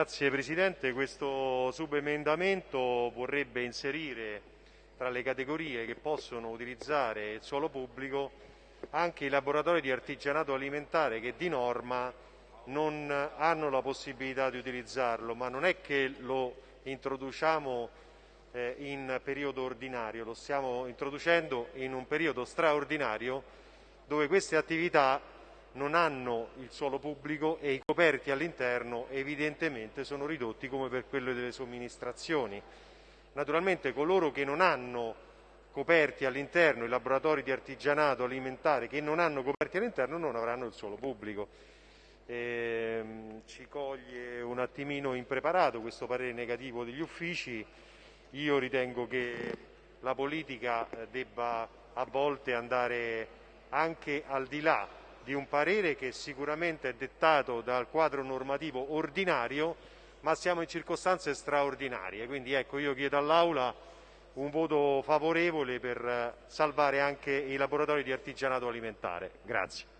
Grazie Presidente, questo subemendamento vorrebbe inserire tra le categorie che possono utilizzare il suolo pubblico anche i laboratori di artigianato alimentare che di norma non hanno la possibilità di utilizzarlo, ma non è che lo introduciamo eh, in periodo ordinario, lo stiamo introducendo in un periodo straordinario dove queste attività non hanno il suolo pubblico e i coperti all'interno evidentemente sono ridotti come per quello delle somministrazioni. Naturalmente coloro che non hanno coperti all'interno, i laboratori di artigianato alimentare che non hanno coperti all'interno non avranno il suolo pubblico. Eh, ci coglie un attimino impreparato questo parere negativo degli uffici, io ritengo che la politica eh, debba a volte andare anche al di là di un parere che sicuramente è dettato dal quadro normativo ordinario, ma siamo in circostanze straordinarie. Quindi ecco, io chiedo all'Aula un voto favorevole per eh, salvare anche i laboratori di artigianato alimentare. Grazie.